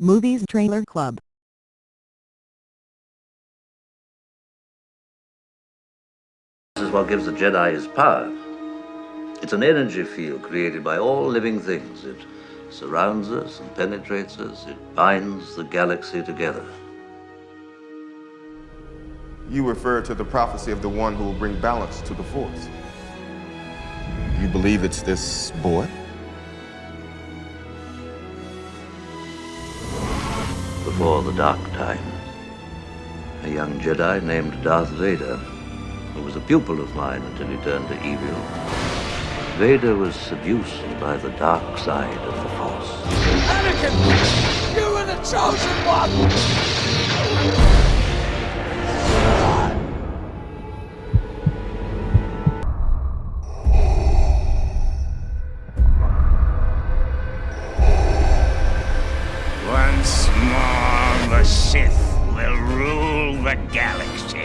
Movies Trailer Club This is what gives the Jedi his power. It's an energy field created by all living things. It surrounds us and penetrates us. It binds the galaxy together. You refer to the prophecy of the one who will bring balance to the Force. You believe it's this boy? Before the Dark Times, a young Jedi named Darth Vader, who was a pupil of mine until he turned to evil. Vader was seduced by the dark side of the Force. Anakin! You were the chosen one! Rule galaxy.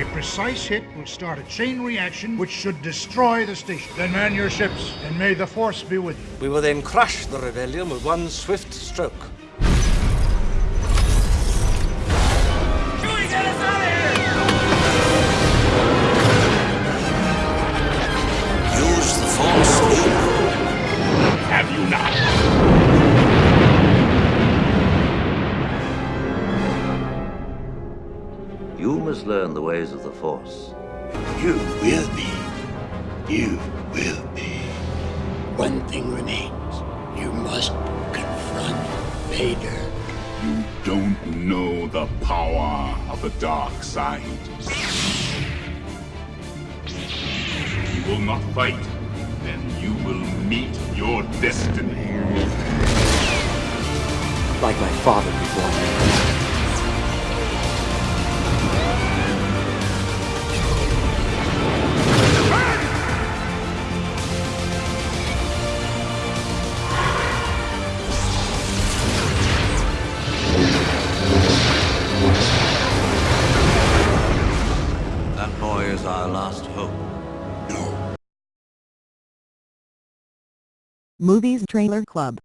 A precise hit will start a chain reaction which should destroy the station. Then man your ships, and may the Force be with you. We will then crush the rebellion with one swift stroke. Use the Have you not? You must learn the ways of the Force. You will be. You will be. One thing remains. You must confront Vader. You don't know the power of the dark side. You will not fight, then you will meet your destiny. Like my father before me. Movies Trailer Club